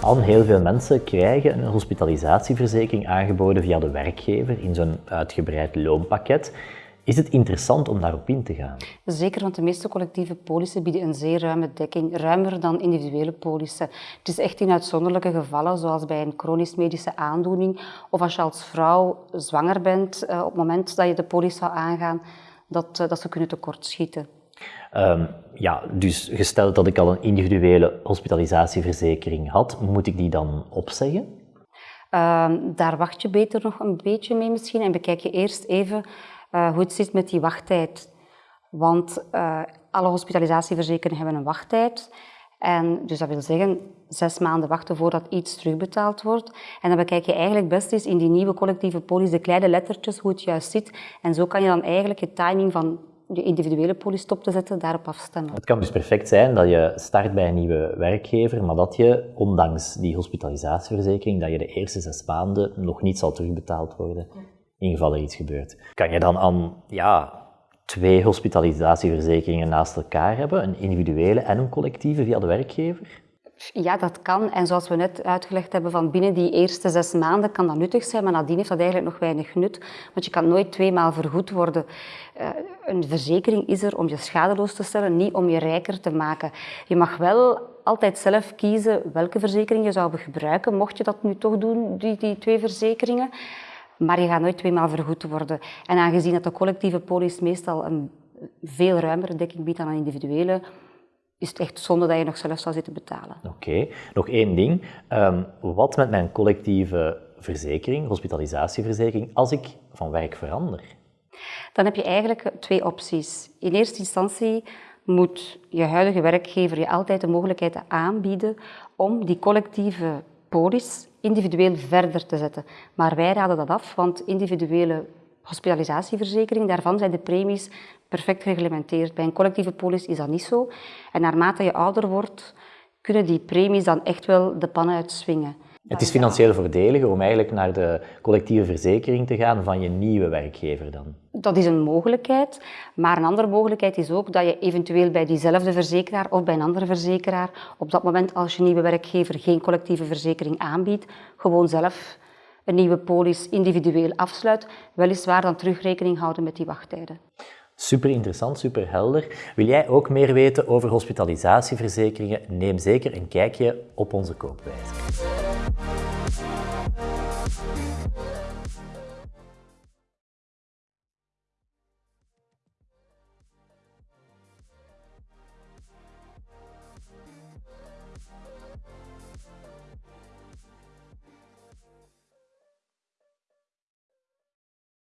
Al heel veel mensen krijgen een hospitalisatieverzekering aangeboden via de werkgever in zo'n uitgebreid loonpakket. Is het interessant om daarop in te gaan? Zeker, want de meeste collectieve polissen bieden een zeer ruime dekking, ruimer dan individuele polissen. Het is echt in uitzonderlijke gevallen, zoals bij een chronisch medische aandoening of als je als vrouw zwanger bent, eh, op het moment dat je de polis zou aangaan, dat, eh, dat ze kunnen tekortschieten. Um, ja, dus gesteld dat ik al een individuele hospitalisatieverzekering had, moet ik die dan opzeggen? Uh, daar wacht je beter nog een beetje mee misschien en bekijk je eerst even uh, hoe het zit met die wachttijd. Want uh, alle hospitalisatieverzekeringen hebben een wachttijd. En dus dat wil zeggen zes maanden wachten voordat iets terugbetaald wordt. En dan bekijk je eigenlijk best eens in die nieuwe collectieve polis de kleine lettertjes hoe het juist zit. En zo kan je dan eigenlijk je timing van je individuele polis stop te zetten, daarop afstemmen. Het kan dus perfect zijn dat je start bij een nieuwe werkgever, maar dat je, ondanks die hospitalisatieverzekering, dat je de eerste zes maanden nog niet zal terugbetaald worden, in geval er iets gebeurt. Kan je dan aan ja, twee hospitalisatieverzekeringen naast elkaar hebben, een individuele en een collectieve via de werkgever? Ja, dat kan. En zoals we net uitgelegd hebben, van binnen die eerste zes maanden kan dat nuttig zijn, maar nadien heeft dat eigenlijk nog weinig nut. Want je kan nooit tweemaal vergoed worden. Uh, een verzekering is er om je schadeloos te stellen, niet om je rijker te maken. Je mag wel altijd zelf kiezen welke verzekering je zou gebruiken, mocht je dat nu toch doen, die, die twee verzekeringen. Maar je gaat nooit tweemaal vergoed worden. En aangezien dat de collectieve polis meestal een veel ruimere dekking biedt dan een individuele, is het echt zonde dat je nog zelf zou zitten betalen. Oké, nog één ding. Um, wat met mijn collectieve verzekering, hospitalisatieverzekering, als ik van werk verander? Dan heb je eigenlijk twee opties. In eerste instantie moet je huidige werkgever je altijd de mogelijkheid aanbieden om die collectieve polis individueel verder te zetten. Maar wij raden dat af, want individuele hospitalisatieverzekering, daarvan zijn de premies perfect gereglementeerd. Bij een collectieve polis is dat niet zo. En naarmate je ouder wordt, kunnen die premies dan echt wel de pan uitswingen. Het is financieel voordeliger om eigenlijk naar de collectieve verzekering te gaan van je nieuwe werkgever dan? Dat is een mogelijkheid, maar een andere mogelijkheid is ook dat je eventueel bij diezelfde verzekeraar of bij een andere verzekeraar op dat moment als je nieuwe werkgever geen collectieve verzekering aanbiedt, gewoon zelf een nieuwe polis individueel afsluit, weliswaar dan terugrekening houden met die wachttijden. Super interessant, super helder. Wil jij ook meer weten over hospitalisatieverzekeringen? Neem zeker een kijkje op onze koopwijze.